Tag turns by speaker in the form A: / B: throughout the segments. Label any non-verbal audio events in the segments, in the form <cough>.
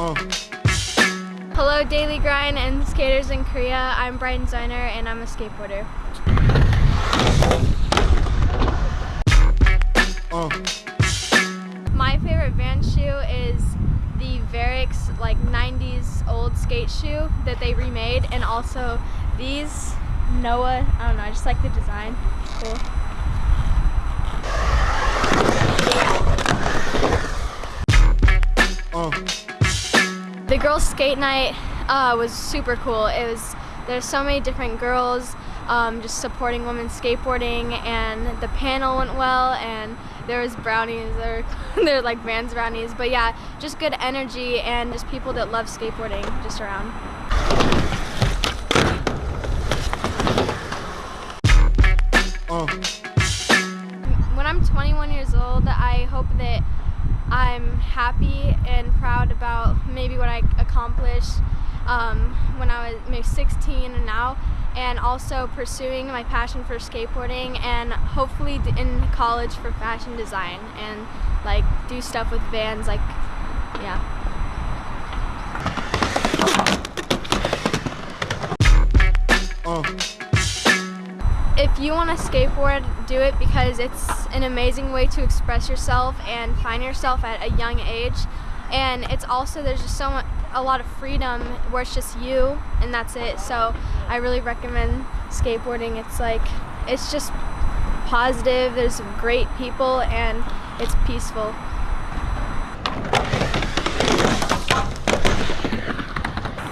A: Uh. Hello Daily Grind and skaters in Korea. I'm Brighton Zeuner and I'm a skateboarder. Uh. My favorite Van shoe is the Varix like 90s old skate shoe that they remade and also these Noah, I don't know, I just like the design. Cool. Uh. The girls' skate night uh, was super cool. It was there's so many different girls um, just supporting women skateboarding, and the panel went well, and there was brownies. They're <laughs> they're like Vans brownies, but yeah, just good energy and just people that love skateboarding just around. When I'm 21 years old, I hope that I'm happy and proud about maybe what I accomplished um, when I was maybe 16 and now and also pursuing my passion for skateboarding and hopefully in college for fashion design and like do stuff with vans like yeah if you want to skateboard, do it because it's an amazing way to express yourself and find yourself at a young age. And it's also, there's just so much, a lot of freedom where it's just you and that's it. So I really recommend skateboarding. It's like, it's just positive, there's great people, and it's peaceful.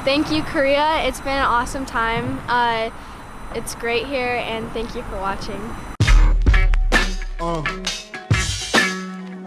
A: Thank you, Korea. It's been an awesome time. Uh, it's great here, and thank you for watching.
B: Uh.